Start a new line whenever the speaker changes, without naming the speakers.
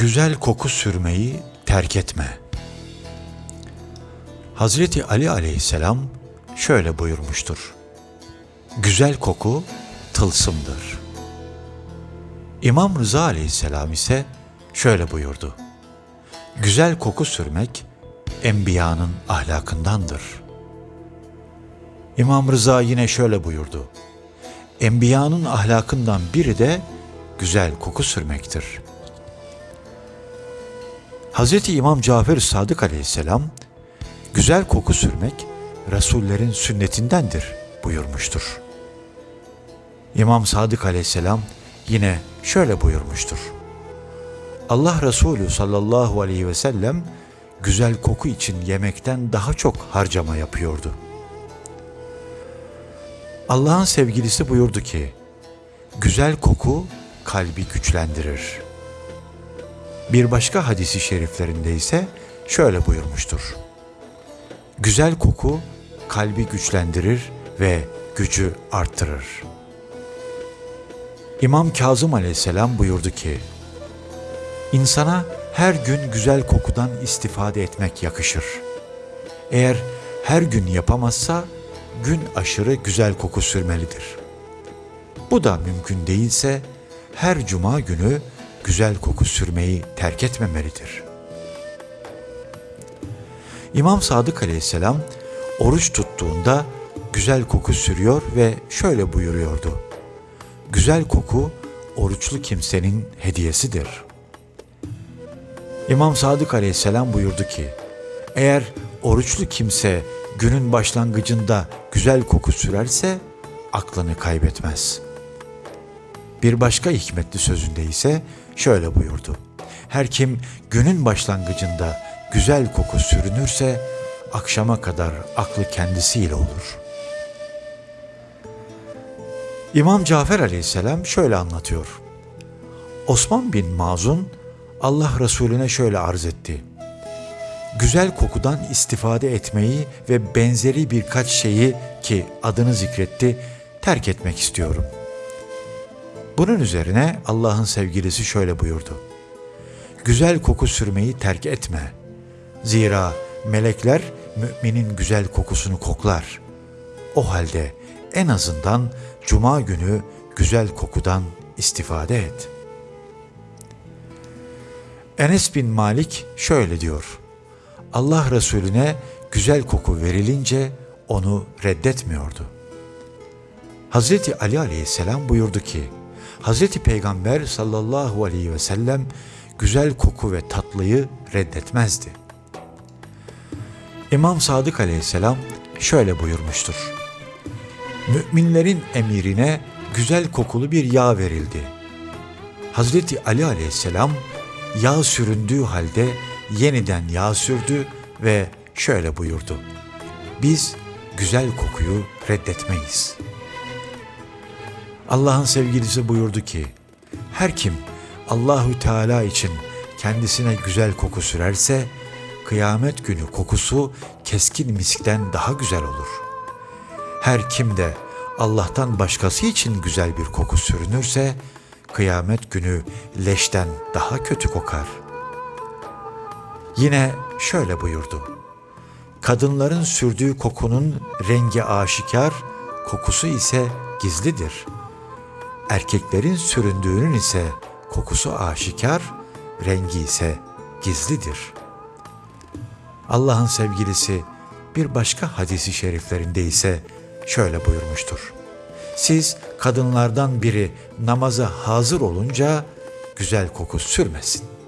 Güzel koku sürmeyi terk etme. Hazreti Ali aleyhisselam şöyle buyurmuştur. Güzel koku tılsımdır. İmam Rıza aleyhisselam ise şöyle buyurdu. Güzel koku sürmek enbiyanın ahlakındandır. İmam Rıza yine şöyle buyurdu. Enbiyanın ahlakından biri de güzel koku sürmektir. Hz. İmam Cafer Sadık aleyhisselam, güzel koku sürmek Resullerin sünnetindendir buyurmuştur. İmam Sadık aleyhisselam yine şöyle buyurmuştur. Allah Resulü sallallahu aleyhi ve sellem güzel koku için yemekten daha çok harcama yapıyordu. Allah'ın sevgilisi buyurdu ki, güzel koku kalbi güçlendirir. Bir başka hadisi şeriflerinde ise şöyle buyurmuştur. Güzel koku kalbi güçlendirir ve gücü arttırır. İmam Kazım aleyhisselam buyurdu ki, İnsana her gün güzel kokudan istifade etmek yakışır. Eğer her gün yapamazsa gün aşırı güzel koku sürmelidir. Bu da mümkün değilse her cuma günü güzel koku sürmeyi terk etmemelidir. İmam Sadık aleyhisselam oruç tuttuğunda güzel koku sürüyor ve şöyle buyuruyordu. Güzel koku oruçlu kimsenin hediyesidir. İmam Sadık aleyhisselam buyurdu ki, eğer oruçlu kimse günün başlangıcında güzel koku sürerse aklını kaybetmez. Bir başka hikmetli sözünde ise şöyle buyurdu. Her kim günün başlangıcında güzel koku sürünürse akşama kadar aklı kendisiyle olur. İmam Cafer aleyhisselam şöyle anlatıyor. Osman bin Mazun Allah Resulüne şöyle arz etti. Güzel kokudan istifade etmeyi ve benzeri birkaç şeyi ki adını zikretti terk etmek istiyorum. Bunun üzerine Allah'ın sevgilisi şöyle buyurdu. Güzel koku sürmeyi terk etme. Zira melekler müminin güzel kokusunu koklar. O halde en azından cuma günü güzel kokudan istifade et. Enes bin Malik şöyle diyor. Allah Resulüne güzel koku verilince onu reddetmiyordu. Hazreti Ali aleyhisselam buyurdu ki, Hazreti Peygamber sallallahu aleyhi ve sellem güzel koku ve tatlıyı reddetmezdi. İmam Sadık aleyhisselam şöyle buyurmuştur. Müminlerin emirine güzel kokulu bir yağ verildi. Hazreti Ali aleyhisselam yağ süründüğü halde yeniden yağ sürdü ve şöyle buyurdu. Biz güzel kokuyu reddetmeyiz. Allah'ın sevgilisi buyurdu ki, her kim Allahü Teala için kendisine güzel koku sürerse, kıyamet günü kokusu keskin miskten daha güzel olur. Her kim de Allah'tan başkası için güzel bir koku sürünürse, kıyamet günü leşten daha kötü kokar. Yine şöyle buyurdu. Kadınların sürdüğü kokunun rengi aşikar, kokusu ise gizlidir. Erkeklerin süründüğünün ise kokusu aşikar, rengi ise gizlidir. Allah'ın sevgilisi bir başka hadisi şeriflerinde ise şöyle buyurmuştur. Siz kadınlardan biri namaza hazır olunca güzel koku sürmesin.''